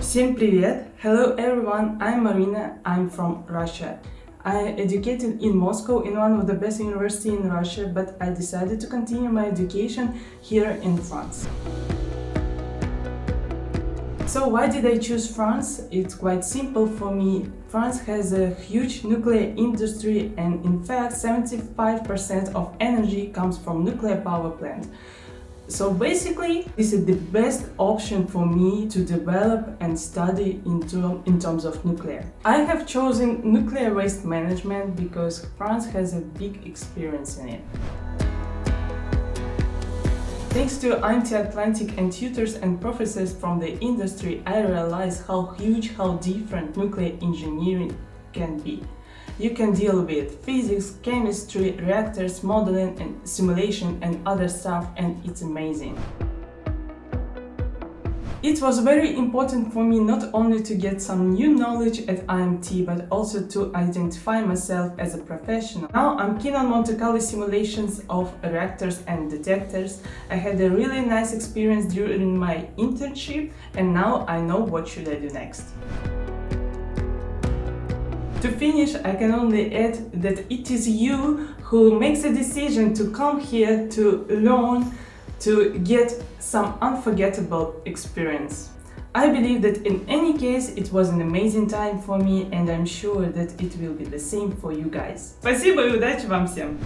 Всем привет! Hello everyone, I'm Marina, I'm from Russia. I educated in Moscow in one of the best university in Russia, but I decided to continue my education here in France. So why did I choose France? It's quite simple for me. France has a huge nuclear industry and in fact 75% of energy comes from nuclear power plant. So basically, this is the best option for me to develop and study into, in terms of nuclear. I have chosen nuclear waste management because France has a big experience in it. Thanks to IMT Atlantique and tutors and professors from the industry, I realized how huge, how different nuclear engineering can be. You can deal with physics, chemistry, reactors, modeling and simulation and other stuff and it's amazing. It was very important for me not only to get some new knowledge at IMT, but also to identify myself as a professional. Now I'm keen on Monte Carlo simulations of reactors and detectors. I had a really nice experience during my internship and now I know what should I do next. To finish, I can only add that it is you who makes a decision to come here to learn, to get some unforgettable experience. I believe that in any case it was an amazing time for me and I'm sure that it will be the same for you guys. Спасибо и удачи вам всем!